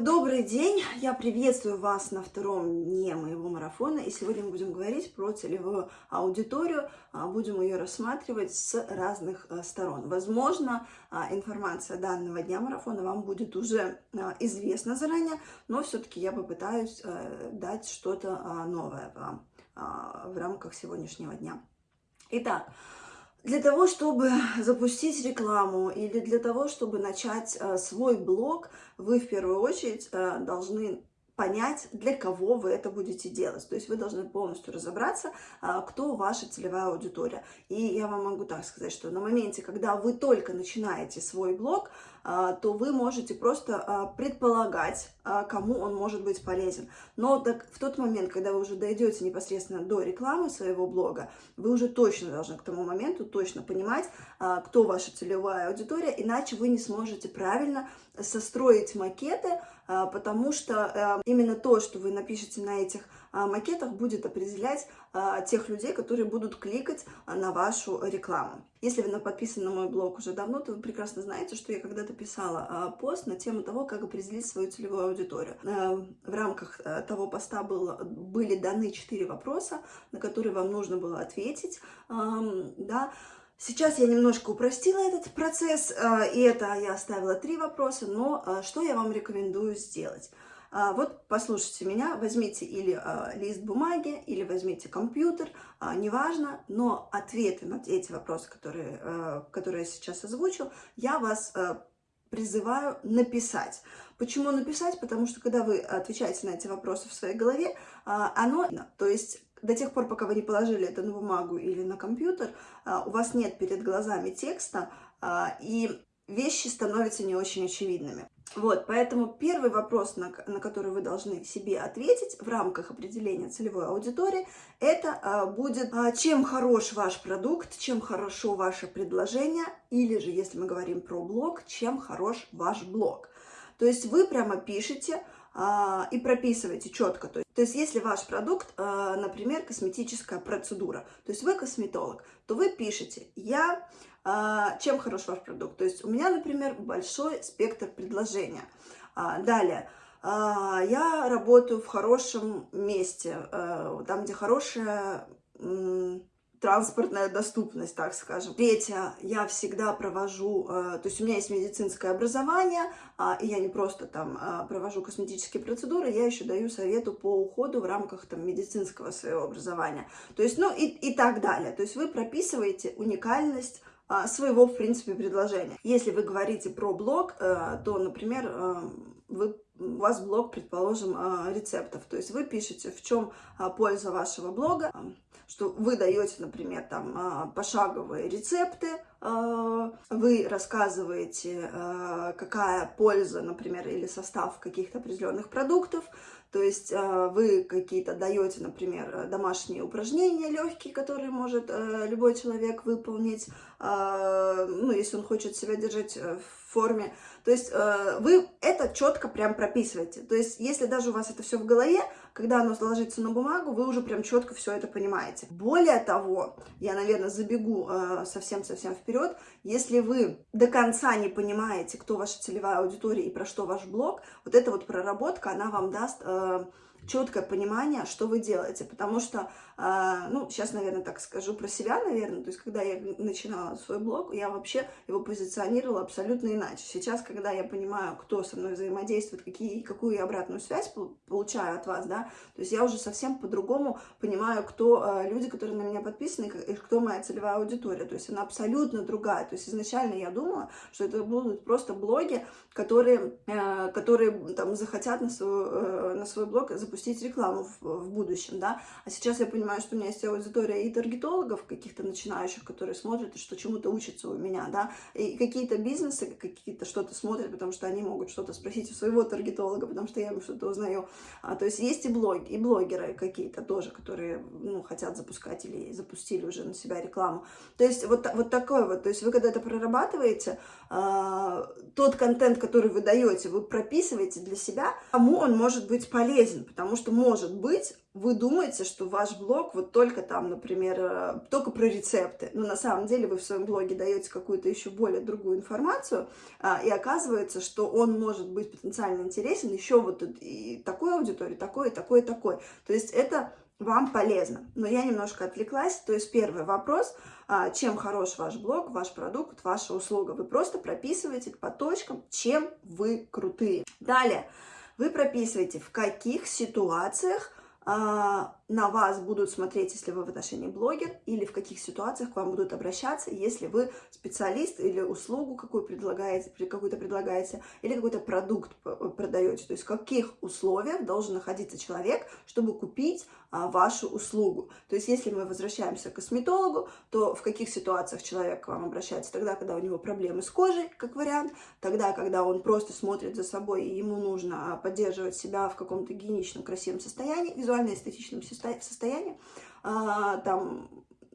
Добрый день! Я приветствую вас на втором дне моего марафона. И сегодня мы будем говорить про целевую аудиторию. А, будем ее рассматривать с разных а, сторон. Возможно, а, информация данного дня марафона вам будет уже известна заранее, но все-таки я попытаюсь дать что-то новое вам в рамках сегодняшнего дня. Итак, для того, чтобы запустить рекламу или для того, чтобы начать э, свой блог, вы в первую очередь э, должны понять, для кого вы это будете делать. То есть вы должны полностью разобраться, э, кто ваша целевая аудитория. И я вам могу так сказать, что на моменте, когда вы только начинаете свой блог, а, то вы можете просто а, предполагать, а, кому он может быть полезен. Но так, в тот момент, когда вы уже дойдете непосредственно до рекламы своего блога, вы уже точно должны к тому моменту точно понимать, кто ваша целевая аудитория, иначе вы не сможете правильно состроить макеты, потому что именно то, что вы напишете на этих макетах, будет определять тех людей, которые будут кликать на вашу рекламу. Если вы подписаны на мой блог уже давно, то вы прекрасно знаете, что я когда-то писала пост на тему того, как определить свою целевую аудиторию. Э, в рамках э, того поста было, были даны четыре вопроса, на которые вам нужно было ответить. Да. Сейчас я немножко упростила этот процесс, э, и это я оставила три вопроса, но что я вам рекомендую сделать? А, вот послушайте меня, возьмите или лист бумаги, или возьмите компьютер, неважно, но ответы на эти вопросы, которые, которые я сейчас озвучу, я вас призываю написать. Почему написать? Потому что когда вы отвечаете на эти вопросы в своей голове, оно, то есть до тех пор, пока вы не положили это на бумагу или на компьютер, у вас нет перед глазами текста, и вещи становятся не очень очевидными. Вот, поэтому первый вопрос, на, на который вы должны себе ответить в рамках определения целевой аудитории, это а, будет, а, чем хорош ваш продукт, чем хорошо ваше предложение, или же, если мы говорим про блог, чем хорош ваш блог. То есть вы прямо пишете а, и прописываете четко. То есть, то есть если ваш продукт, а, например, косметическая процедура, то есть вы косметолог, то вы пишете «я а, чем хорош ваш продукт. То есть у меня, например, большой спектр предложения. А, далее. А, я работаю в хорошем месте, там, где хорошая транспортная доступность, так скажем. Третье, я всегда провожу, э, то есть у меня есть медицинское образование, и я не просто там провожу косметические процедуры, я еще даю совету по уходу в рамках там медицинского своего образования. То есть, ну и, и так далее. То есть вы прописываете уникальность а, своего, в принципе, предложения. Если вы говорите про блог, э, то, например, э, вы, у вас блог, предположим, рецептов. То есть вы пишете, в чем польза вашего блога, что вы даете, например, там пошаговые рецепты, вы рассказываете, какая польза, например, или состав каких-то определенных продуктов, то есть э, вы какие-то даете, например, домашние упражнения легкие, которые может э, любой человек выполнить, э, ну, если он хочет себя держать в форме. То есть вы это четко прям прописываете. То есть если даже у вас это все в голове, когда оно ложится на бумагу, вы уже прям четко все это понимаете. Более того, я, наверное, забегу совсем-совсем вперед, если вы до конца не понимаете, кто ваша целевая аудитория и про что ваш блог, вот эта вот проработка, она вам даст um, четкое понимание, что вы делаете, потому что, э, ну, сейчас, наверное, так скажу про себя, наверное, то есть, когда я начинала свой блог, я вообще его позиционировала абсолютно иначе. Сейчас, когда я понимаю, кто со мной взаимодействует, какие, какую я обратную связь получаю от вас, да, то есть я уже совсем по-другому понимаю, кто э, люди, которые на меня подписаны, и кто моя целевая аудитория, то есть она абсолютно другая, то есть изначально я думала, что это будут просто блоги, которые, э, которые там захотят на свой, на свой блог запустить рекламу в, в будущем, да, а сейчас я понимаю, что у меня есть аудитория и таргетологов каких-то начинающих, которые смотрят и что чему-то учатся у меня, да, и какие-то бизнесы какие-то что-то смотрят, потому что они могут что-то спросить у своего таргетолога, потому что я ему что-то узнаю, а, то есть есть и блоги, и блогеры какие-то тоже, которые, ну, хотят запускать или запустили уже на себя рекламу, то есть вот, вот такое вот, то есть вы когда это прорабатываете, а, тот контент, который вы даете, вы прописываете для себя, кому он может быть полезен, потому что, может быть, вы думаете, что ваш блог вот только там, например, э, только про рецепты, но на самом деле вы в своем блоге даете какую-то еще более другую информацию, а, и оказывается, что он может быть потенциально интересен еще вот и такой аудитории, такой, и такой, и такой. То есть это вам полезно. Но я немножко отвлеклась. То есть первый вопрос, а, чем хорош ваш блог, ваш продукт, ваша услуга. Вы просто прописываете по точкам, чем вы крутые. Далее, вы прописываете, в каких ситуациях а, на вас будут смотреть, если вы в отношении блогер, или в каких ситуациях к вам будут обращаться, если вы специалист или услугу какую предлагаете, какую-то предлагаете, или какой-то продукт продаете. То есть в каких условиях должен находиться человек, чтобы купить а, вашу услугу. То есть если мы возвращаемся к косметологу, то в каких ситуациях человек к вам обращается? Тогда, когда у него проблемы с кожей, как вариант, тогда, когда он просто смотрит за собой, и ему нужно поддерживать себя в каком-то гигиеничном, красивом состоянии, визуально-эстетичном а, там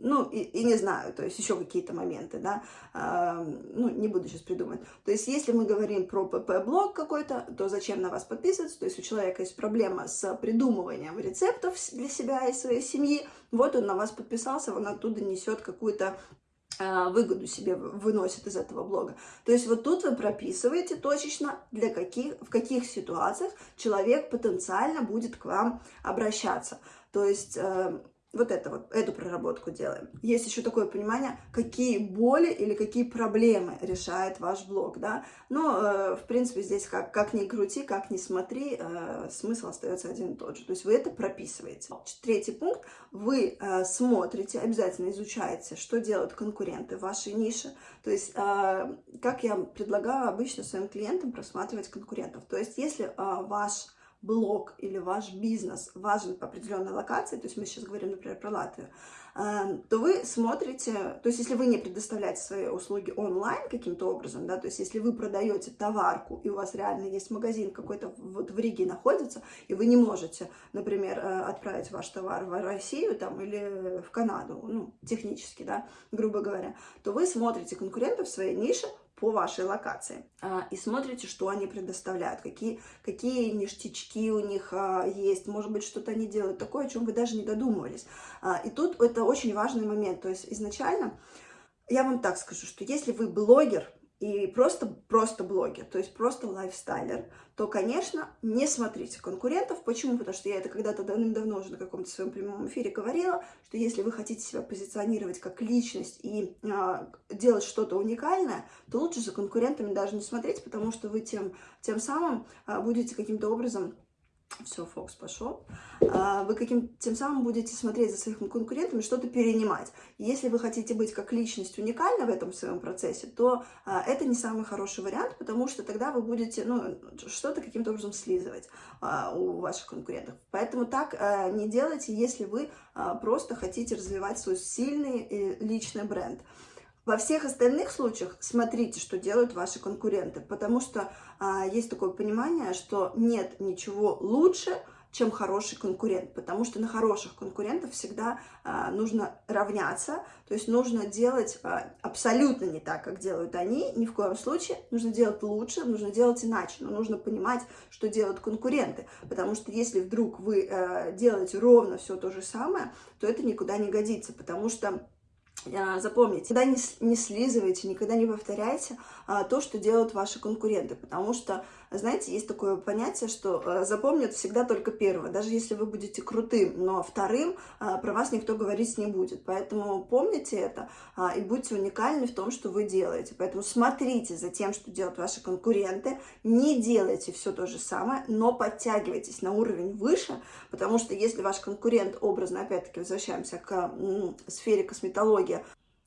ну, и, и не знаю, то есть еще какие-то моменты, да, э, ну, не буду сейчас придумать. То есть если мы говорим про ПП-блог какой-то, то зачем на вас подписываться? То есть у человека есть проблема с придумыванием рецептов для себя и своей семьи, вот он на вас подписался, он оттуда несет какую-то а, выгоду себе выносит из этого блога. То есть вот тут вы прописываете точечно, для каких, в каких ситуациях человек потенциально будет к вам обращаться. То есть э, вот это вот, эту проработку делаем. Есть еще такое понимание, какие боли или какие проблемы решает ваш блог, да. Но, э, в принципе, здесь как, как ни крути, как ни смотри, э, смысл остается один и тот же. То есть вы это прописываете. Третий пункт. Вы э, смотрите, обязательно изучаете, что делают конкуренты в вашей нише. То есть, э, как я предлагаю обычно своим клиентам просматривать конкурентов. То есть, если э, ваш блог или ваш бизнес важен по определенной локации, то есть мы сейчас говорим, например, про Латвию, эм, то вы смотрите, то есть если вы не предоставляете свои услуги онлайн каким-то образом, да, то есть если вы продаете товарку, и у вас реально есть магазин какой-то вот в Риге находится, и вы не можете, например, э, отправить ваш товар в Россию там или в Канаду, ну, технически, да, грубо говоря, то вы смотрите конкурентов в своей нише, по вашей локации а, и смотрите, что они предоставляют, какие, какие ништячки у них а, есть, может быть, что-то они делают такое, о чем вы даже не додумывались. А, и тут это очень важный момент, то есть изначально я вам так скажу, что если вы блогер, и просто, просто блогер, то есть просто лайфстайлер, то, конечно, не смотрите конкурентов. Почему? Потому что я это когда-то давным-давно уже на каком-то своем прямом эфире говорила, что если вы хотите себя позиционировать как личность и э, делать что-то уникальное, то лучше за конкурентами даже не смотреть, потому что вы тем, тем самым э, будете каким-то образом все, Фокс пошел, а, вы каким тем самым будете смотреть за своими конкурентами, что-то перенимать. Если вы хотите быть как личность уникальна в этом своем процессе, то а, это не самый хороший вариант, потому что тогда вы будете ну, что-то каким-то образом слизывать а, у ваших конкурентов. Поэтому так не делайте, если вы просто хотите развивать свой сильный э, личный бренд. Во всех остальных случаях смотрите, что делают ваши конкуренты, потому что а, есть такое понимание, что нет ничего лучше, чем хороший конкурент, потому что на хороших конкурентов всегда а, нужно равняться, то есть нужно делать а, абсолютно не так, как делают они, ни в коем случае, нужно делать лучше, нужно делать иначе, но нужно понимать, что делают конкуренты, потому что если вдруг вы а, делаете ровно все то же самое, то это никуда не годится, потому что запомните, никогда не, не слизывайте, никогда не повторяйте а, то, что делают ваши конкуренты, потому что, знаете, есть такое понятие, что а, запомнят всегда только первое, даже если вы будете крутым, но вторым а, про вас никто говорить не будет, поэтому помните это а, и будьте уникальны в том, что вы делаете, поэтому смотрите за тем, что делают ваши конкуренты, не делайте все то же самое, но подтягивайтесь на уровень выше, потому что если ваш конкурент, образно, опять-таки, возвращаемся к сфере косметологии,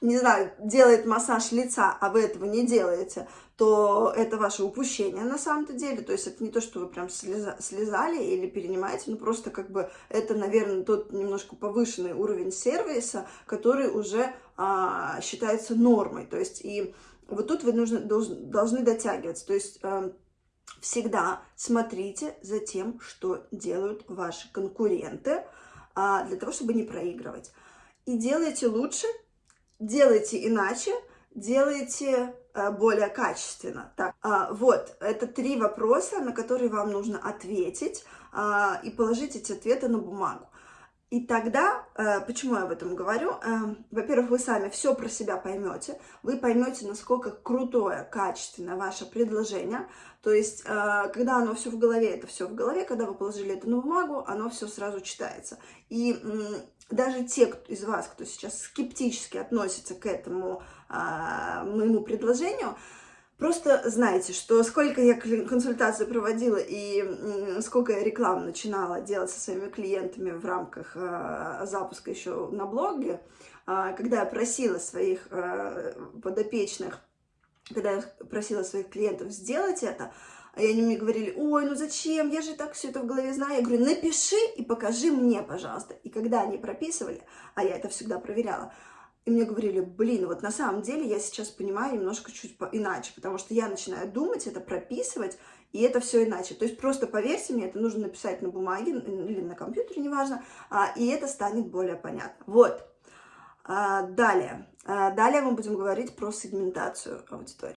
не знаю, делает массаж лица, а вы этого не делаете, то это ваше упущение на самом-то деле. То есть это не то, что вы прям слеза, слезали или перенимаете, но просто как бы это, наверное, тот немножко повышенный уровень сервиса, который уже а, считается нормой. То есть и вот тут вы нужны, должны, должны дотягиваться. То есть... А, всегда смотрите за тем, что делают ваши конкуренты, а, для того, чтобы не проигрывать. И делайте лучше, делайте иначе, делайте э, более качественно. Так, а, вот, это три вопроса, на которые вам нужно ответить а, и положить эти ответы на бумагу. И тогда, э, почему я об этом говорю? Э, во-первых, вы сами все про себя поймете, вы поймете, насколько крутое, качественное ваше предложение. То есть, э, когда оно все в голове, это все в голове, когда вы положили это на бумагу, оно все сразу читается. И даже те из вас, кто сейчас скептически относится к этому моему предложению, Просто знайте, что сколько я консультаций проводила и сколько я рекламу начинала делать со своими клиентами в рамках э, запуска еще на блоге, э, когда я просила своих э, подопечных, когда я просила своих клиентов сделать это, и они мне говорили, ой, ну зачем, я же так все это в голове знаю. Я говорю, напиши и покажи мне, пожалуйста. И когда они прописывали, а я это всегда проверяла, и мне говорили, блин, вот на самом деле я сейчас понимаю немножко чуть иначе, потому что я начинаю думать, это прописывать, и это все иначе. То есть просто поверьте мне, это нужно написать на бумаге или на компьютере, неважно, а, и это станет более понятно. Вот. А, далее. А, далее мы будем говорить про сегментацию аудитории.